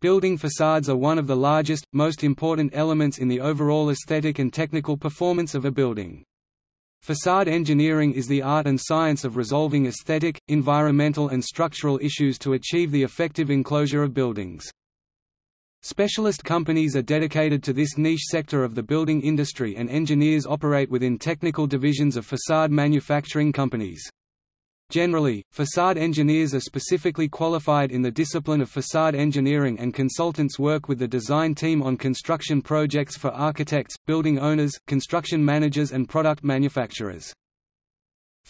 Building facades are one of the largest, most important elements in the overall aesthetic and technical performance of a building. Facade engineering is the art and science of resolving aesthetic, environmental and structural issues to achieve the effective enclosure of buildings. Specialist companies are dedicated to this niche sector of the building industry and engineers operate within technical divisions of facade manufacturing companies. Generally, facade engineers are specifically qualified in the discipline of facade engineering and consultants work with the design team on construction projects for architects, building owners, construction managers and product manufacturers.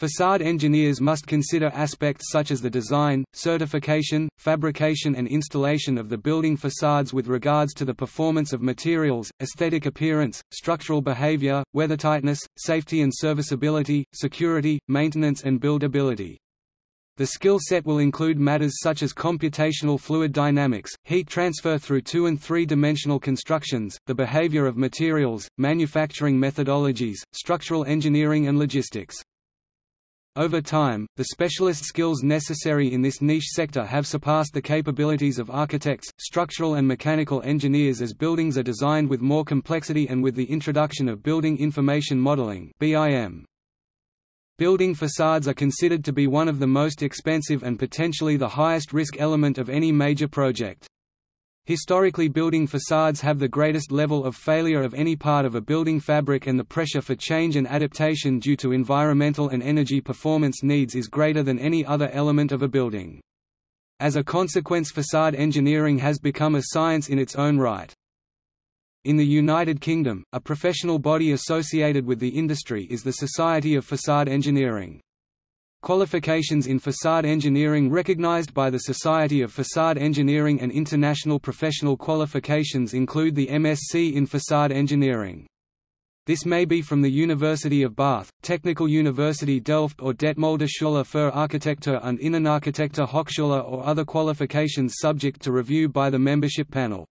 Facade engineers must consider aspects such as the design, certification, fabrication and installation of the building facades with regards to the performance of materials, aesthetic appearance, structural behavior, weathertightness, safety and serviceability, security, maintenance and buildability. The skill set will include matters such as computational fluid dynamics, heat transfer through two- and three-dimensional constructions, the behavior of materials, manufacturing methodologies, structural engineering and logistics. Over time, the specialist skills necessary in this niche sector have surpassed the capabilities of architects, structural and mechanical engineers as buildings are designed with more complexity and with the introduction of Building Information Modeling. Building facades are considered to be one of the most expensive and potentially the highest risk element of any major project. Historically building facades have the greatest level of failure of any part of a building fabric and the pressure for change and adaptation due to environmental and energy performance needs is greater than any other element of a building. As a consequence facade engineering has become a science in its own right. In the United Kingdom, a professional body associated with the industry is the Society of Facade Engineering. Qualifications in facade engineering recognized by the Society of Facade Engineering and international professional qualifications include the MSc in Facade Engineering. This may be from the University of Bath, Technical University Delft or Detmolder Schule für Architektur und Innenarchitektur Hochschule or other qualifications subject to review by the membership panel.